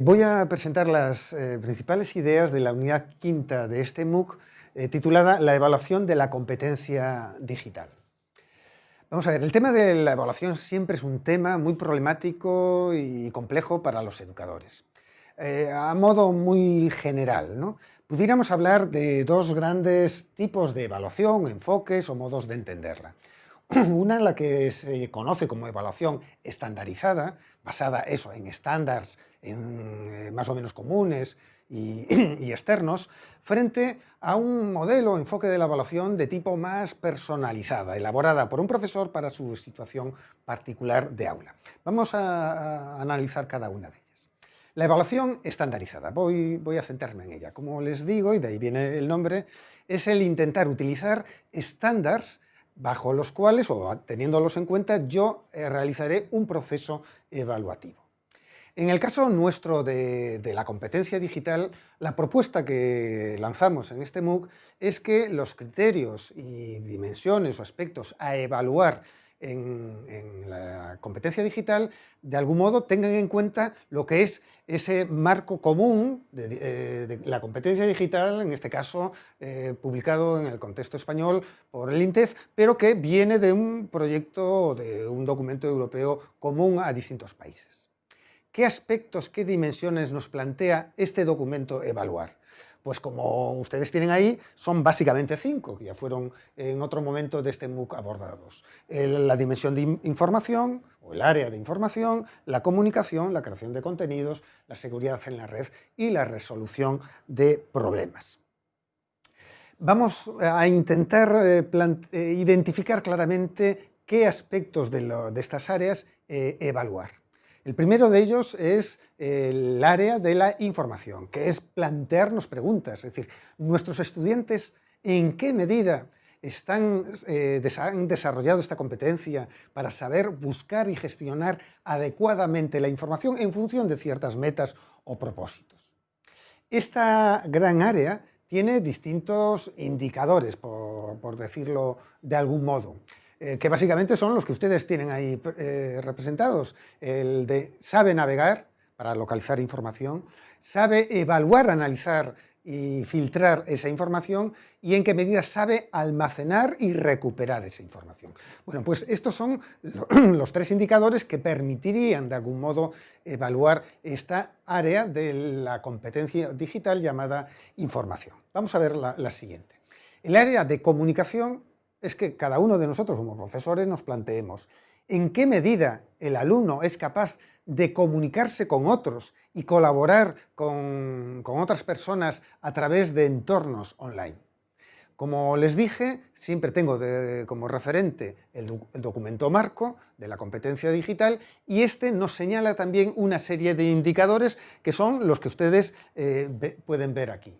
Voy a presentar las eh, principales ideas de la unidad quinta de este MOOC eh, titulada La evaluación de la competencia digital. Vamos a ver, el tema de la evaluación siempre es un tema muy problemático y complejo para los educadores. Eh, a modo muy general, ¿no? pudiéramos hablar de dos grandes tipos de evaluación, enfoques o modos de entenderla. Una en la que se conoce como evaluación estandarizada, basada eso, en estándares eh, más o menos comunes y, externos, frente a un modelo o enfoque de la evaluación de tipo más personalizada, elaborada por un profesor para su situación particular de aula. Vamos a, analizar cada una de ellas. La evaluación estandarizada, voy, voy a centrarme en ella. Como les digo, y de ahí viene el nombre, es el intentar utilizar estándares bajo los cuales, o teniéndolos en cuenta, yo eh, realizaré un proceso evaluativo. En el caso nuestro de, la competencia digital, la propuesta que lanzamos en este MOOC es que los criterios y dimensiones o aspectos a evaluar en, la competencia digital, de algún modo tengan en cuenta lo que es ese marco común de, eh, la competencia digital, en este caso eh, publicado en el contexto español por el INTEF, pero que viene de un proyecto, de un documento europeo común a distintos países. ¿Qué aspectos, qué dimensiones nos plantea este documento evaluar? Pues como ustedes tienen ahí, son básicamente cinco, que ya fueron en otro momento de este MOOC abordados. la dimensión de información, o el área de información, la comunicación, la creación de contenidos, la seguridad en la red y la resolución de problemas. Vamos a intentar eh, eh, identificar claramente qué aspectos de, estas áreas eh, evaluar. El primero de ellos es el área de la información, que es plantearnos preguntas, es decir, nuestros estudiantes en qué medida están, eh, han desarrollado esta competencia para saber buscar y gestionar adecuadamente la información en función de ciertas metas o propósitos. Esta gran área tiene distintos indicadores, por decirlo de algún modo. Eh, que básicamente son los que ustedes tienen ahí eh, representados. El de sabe navegar para localizar información, sabe evaluar, analizar y filtrar esa información y en qué medida sabe almacenar y recuperar esa información. Bueno, pues estos son los tres indicadores que permitirían de algún modo evaluar esta área de la competencia digital llamada información. Vamos a ver la, la siguiente. El área de comunicación es que cada uno de nosotros como profesores nos planteemos en qué medida el alumno es capaz de comunicarse con otros y colaborar con, otras personas a través de entornos online. Como les dije, siempre tengo como referente el, documento marco de la competencia digital y este nos señala también una serie de indicadores que son los que ustedes eh, pueden ver aquí.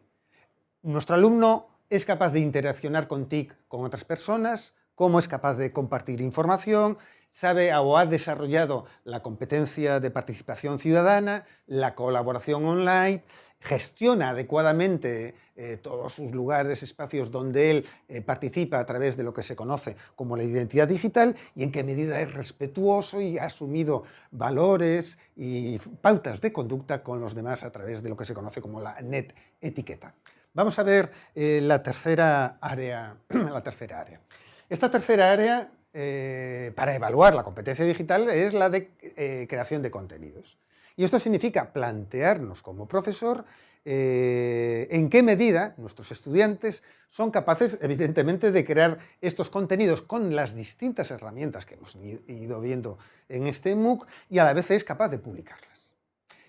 Nuestro alumno es capaz de interaccionar con TIC con otras personas, cómo es capaz de compartir información, sabe o ha desarrollado la competencia de participación ciudadana, la colaboración online, gestiona adecuadamente eh, todos sus lugares, espacios donde él eh, participa a través de lo que se conoce como la identidad digital y en qué medida es respetuoso y ha asumido valores y pautas de conducta con los demás a través de lo que se conoce como la net etiqueta. Vamos a ver eh, la, tercera área, la tercera área. Esta tercera área, eh, para evaluar la competencia digital, es la de eh, creación de contenidos. Y esto significa plantearnos como profesor en qué medida nuestros estudiantes son capaces, evidentemente, de crear estos contenidos con las distintas herramientas que hemos ido viendo en este MOOC y a la vez es capaz de publicarlas.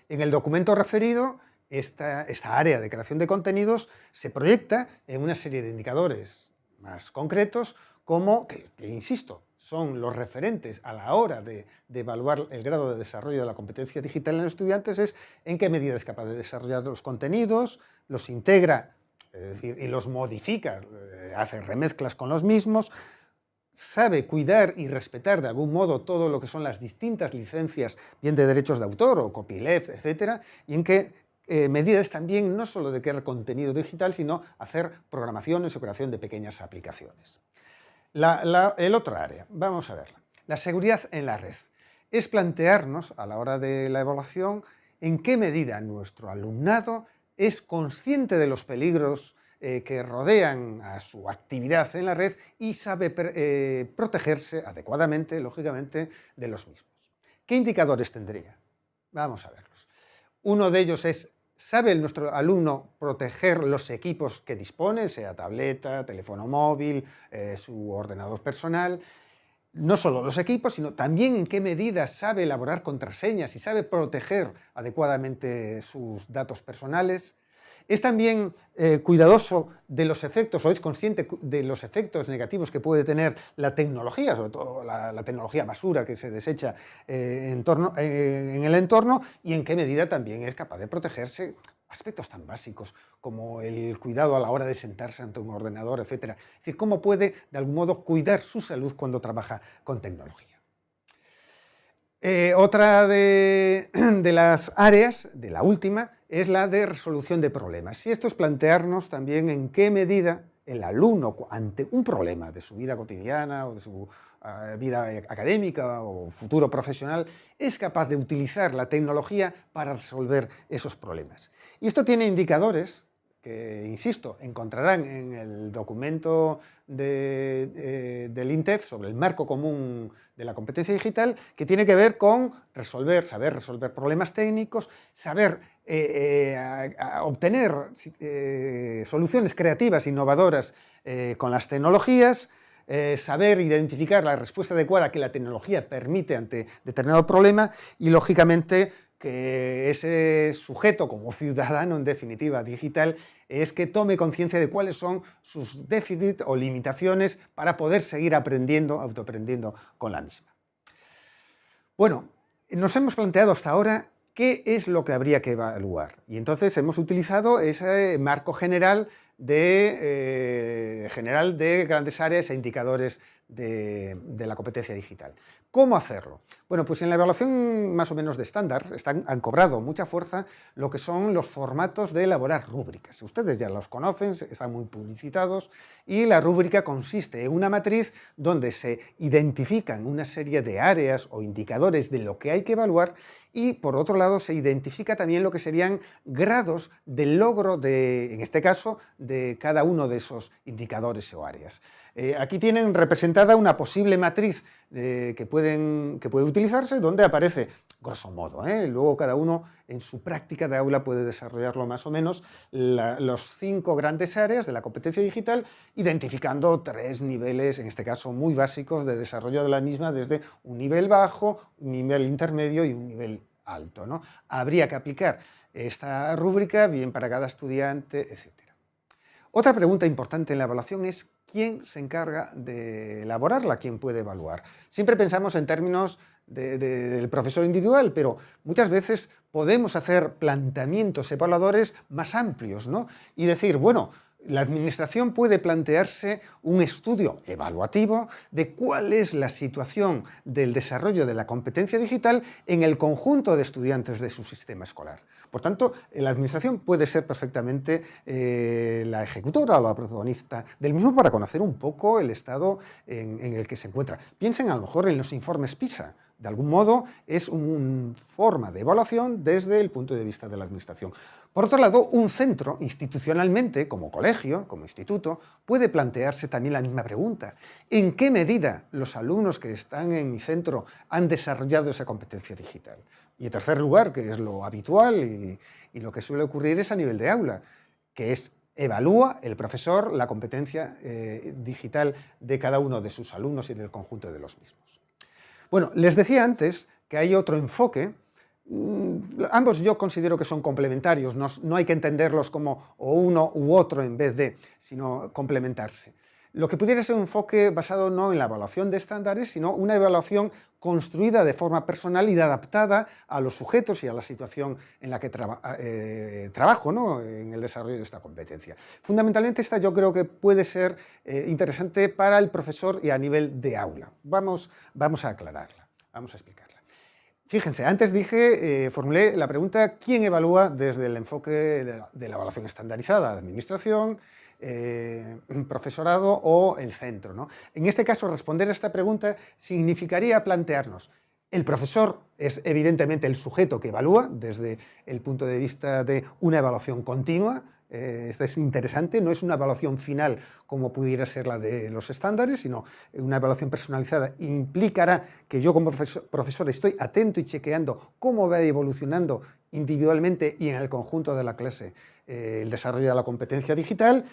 En el documento referido esta, área de creación de contenidos se proyecta en una serie de indicadores más concretos como, que, insisto, son los referentes a la hora de, evaluar el grado de desarrollo de la competencia digital en los estudiantes es en qué medida es capaz de desarrollar los contenidos, los integra decir, y los modifica, eh, hace remezclas con los mismos, sabe cuidar y respetar de algún modo todo lo que son las distintas licencias, bien de derechos de autor o copyleft, etcétera, y en qué eh, medidas también no solo de crear contenido digital, sino hacer programaciones o creación de pequeñas aplicaciones. el otro área, vamos a verla. La seguridad en la red. Es plantearnos, a la hora de la evaluación, en qué medida nuestro alumnado es consciente de los peligros eh, que rodean a su actividad en la red y sabe eh, protegerse adecuadamente, lógicamente, de los mismos. ¿Qué indicadores tendría? Vamos a verlos. Uno de ellos es, ¿sabe nuestro alumno proteger los equipos que dispone, sea tableta, teléfono móvil, eh, su ordenador personal? No solo los equipos, sino también en qué medida sabe elaborar contraseñas y sabe proteger adecuadamente sus datos personales. Es también eh, cuidadoso de los efectos, o es consciente de los efectos negativos que puede tener la tecnología, sobre todo la, tecnología basura que se desecha eh, eh, en, el entorno, y en qué medida también es capaz de protegerse aspectos tan básicos como el cuidado a la hora de sentarse ante un ordenador, etc. Es decir, cómo puede, de algún modo, cuidar su salud cuando trabaja con tecnología. Otra de, de las áreas, de la última, es la de resolución de problemas. Y esto es plantearnos también en qué medida el alumno, ante un problema de su vida cotidiana o de su ah, vida académica o futuro profesional, es capaz de utilizar la tecnología para resolver esos problemas. Y esto tiene indicadores que, insisto, encontrarán en el documento del INTEF sobre el marco común de la competencia digital, que tiene que ver con resolver, saber resolver problemas técnicos, saber eh, eh, obtener eh, soluciones creativas, innovadoras con las tecnologías, saber identificar la respuesta adecuada que la tecnología permite ante determinado problema y, lógicamente, que ese sujeto como ciudadano, en definitiva, digital, es que tome conciencia de cuáles son sus déficits o limitaciones para poder seguir aprendiendo, autoaprendiendo con la misma. Bueno, nos hemos planteado hasta ahora qué es lo que habría que evaluar. Y entonces hemos utilizado ese marco general de, eh, general de grandes áreas e indicadores de, la competencia digital. ¿Cómo hacerlo? Bueno, pues en la evaluación más o menos de estándar han cobrado mucha fuerza lo que son los formatos de elaborar rúbricas. Ustedes ya los conocen, están muy publicitados y la rúbrica consiste en una matriz donde se identifican una serie de áreas o indicadores de lo que hay que evaluar y por otro lado se identifica también lo que serían grados del logro de, en este caso, de cada uno de esos indicadores o áreas. Eh, aquí tienen representada una posible matriz eh, que, pueden, que, puede utilizarse donde aparece, grosso modo, ¿eh? luego cada uno en su práctica de aula puede desarrollarlo más o menos, los cinco grandes áreas de la competencia digital, identificando tres niveles, en este caso muy básicos, de desarrollo de la misma desde un nivel bajo, un nivel intermedio y un nivel alto. ¿no? Habría que aplicar esta rúbrica bien para cada estudiante, etc. Otra pregunta importante en la evaluación es quién se encarga de elaborarla, quién puede evaluar. Siempre pensamos en términos del profesor individual, pero muchas veces podemos hacer planteamientos evaluadores más amplios, ¿no? Y decir, bueno, la administración puede plantearse un estudio evaluativo de cuál es la situación del desarrollo de la competencia digital en el conjunto de estudiantes de su sistema escolar. Por tanto, la administración puede ser perfectamente eh, la ejecutora o la protagonista del mismo para conocer un poco el estado en, en el que se encuentra. Piensen a lo mejor en los informes PISA, de algún modo es una forma de evaluación desde el punto de vista de la administración. Por otro lado, un centro, institucionalmente, como colegio, como instituto, puede plantearse también la misma pregunta. ¿En qué medida los alumnos que están en mi centro han desarrollado esa competencia digital? Y en tercer lugar, que es lo habitual y, lo que suele ocurrir es a nivel de aula, que es evalúa el profesor la competencia eh, digital de cada uno de sus alumnos y del conjunto de los mismos. Bueno, les decía antes que hay otro enfoque, mm, ambos yo considero que son complementarios, no, hay que entenderlos como uno u otro en vez de, sino complementarse. Lo que pudiera ser un enfoque basado no en la evaluación de estándares, sino una evaluación construida de forma personal y adaptada a los sujetos y a la situación en la que eh, trabajo ¿no? en el desarrollo de esta competencia. Fundamentalmente esta yo creo que puede ser eh, interesante para el profesor y a nivel de aula. Vamos, vamos a aclararla, vamos a explicarla. Fíjense, antes dije, eh, formulé la pregunta ¿quién evalúa desde el enfoque de la evaluación estandarizada? de administración, eh, profesorado o el centro. ¿no? En este caso, responder a esta pregunta significaría plantearnos El profesor es evidentemente el sujeto que evalúa desde el punto de vista de una evaluación continua, eh, esto es interesante, no es una evaluación final como pudiera ser la de los estándares, sino una evaluación personalizada implicará que yo como profesor, estoy atento y chequeando cómo va evolucionando individualmente y en el conjunto de la clase eh, el desarrollo de la competencia digital,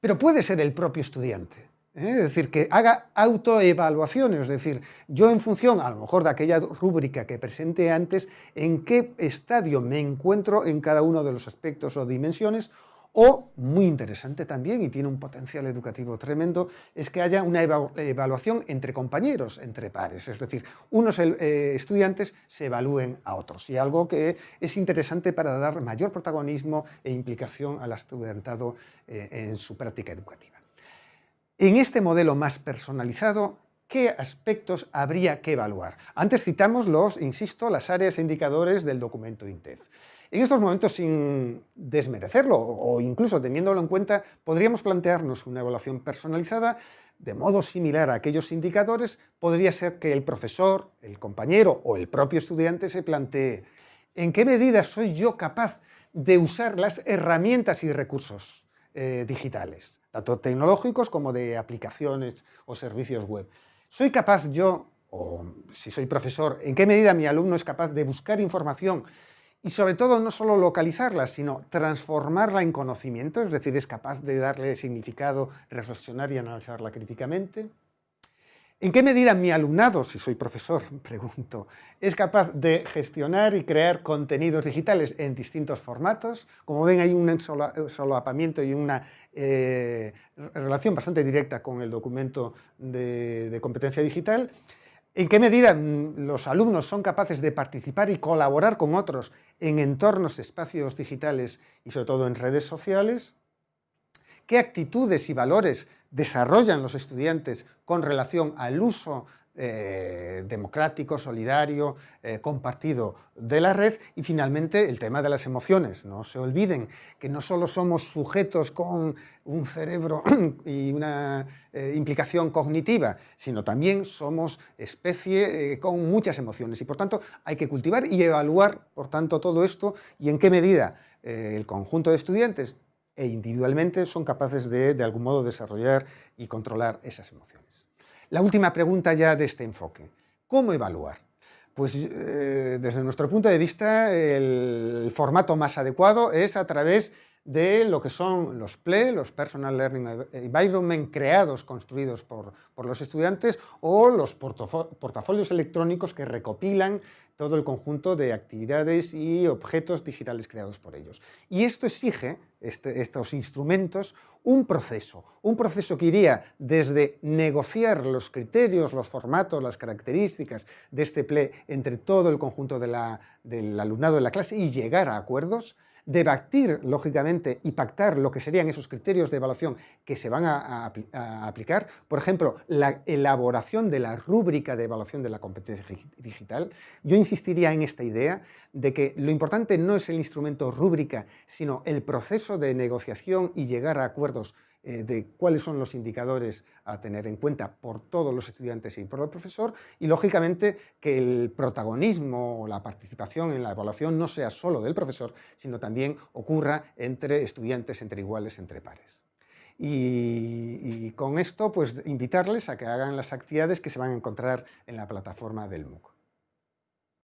pero puede ser el propio estudiante. ¿eh? Es decir, que haga autoevaluaciones, es decir, yo en función, a lo mejor, de aquella rúbrica que presenté antes, en qué estadio me encuentro en cada uno de los aspectos o dimensiones, o, muy interesante también, y tiene un potencial educativo tremendo, es que haya una evaluación entre compañeros, entre pares, es decir, unos eh, estudiantes se evalúen a otros, y algo que es interesante para dar mayor protagonismo e implicación al estudiantado eh, en su práctica educativa. En este modelo más personalizado, ¿qué aspectos habría que evaluar? Antes citamos los, insisto, las áreas e indicadores del documento INTEF. En estos momentos, sin desmerecerlo o incluso teniéndolo en cuenta, podríamos plantearnos una evaluación personalizada de modo similar a aquellos indicadores, podría ser que el profesor, el compañero o el propio estudiante se plantee ¿en qué medida soy yo capaz de usar las herramientas y recursos eh, digitales? tanto tecnológicos como de aplicaciones o servicios web. ¿Soy capaz yo, o si soy profesor, en qué medida mi alumno es capaz de buscar información y sobre todo no solo localizarla, sino transformarla en conocimiento, es decir, es capaz de darle significado, reflexionar y analizarla críticamente? ¿En qué medida mi alumnado, si soy profesor, pregunto, es capaz de gestionar y crear contenidos digitales en distintos formatos? Como ven, hay un solapamiento y una eh, relación bastante directa con el documento de, competencia digital. ¿En qué medida mm, los alumnos son capaces de participar y colaborar con otros en entornos, espacios digitales y sobre todo en redes sociales? ¿Qué actitudes y valores desarrollan los estudiantes con relación al uso eh, democrático, solidario, eh, compartido de la red y finalmente el tema de las emociones. No se olviden que no solo somos sujetos con un cerebro y una eh, implicación cognitiva, sino también somos especie con muchas emociones y por tanto hay que cultivar y evaluar por tanto todo esto y en qué medida el conjunto de estudiantes e individualmente son capaces de, de algún modo, desarrollar y controlar esas emociones. La última pregunta ya de este enfoque, ¿cómo evaluar? Pues eh, desde nuestro punto de vista el formato más adecuado es a través de lo que son los PLE, los Personal Learning Environment creados, construidos por, por los estudiantes, o los portafolios electrónicos que recopilan todo el conjunto de actividades y objetos digitales creados por ellos. Y esto exige, este, estos instrumentos, un proceso, un proceso que iría desde negociar los criterios, los formatos, las características de este PLE entre todo el conjunto del alumnado de la clase y llegar a acuerdos, debatir, lógicamente, y pactar lo que serían esos criterios de evaluación que se van a, aplicar. Por ejemplo, la elaboración de la rúbrica de evaluación de la competencia digital. Yo insistiría en esta idea de que lo importante no es el instrumento rúbrica, sino el proceso de negociación y llegar a acuerdos eh, de cuáles son los indicadores a tener en cuenta por todos los estudiantes y por el profesor y, lógicamente, que el protagonismo o la participación en la evaluación no sea solo del profesor, sino también ocurra entre estudiantes, entre iguales, entre pares. Y, con esto, pues invitarles a que hagan las actividades que se van a encontrar en la plataforma del MOOC.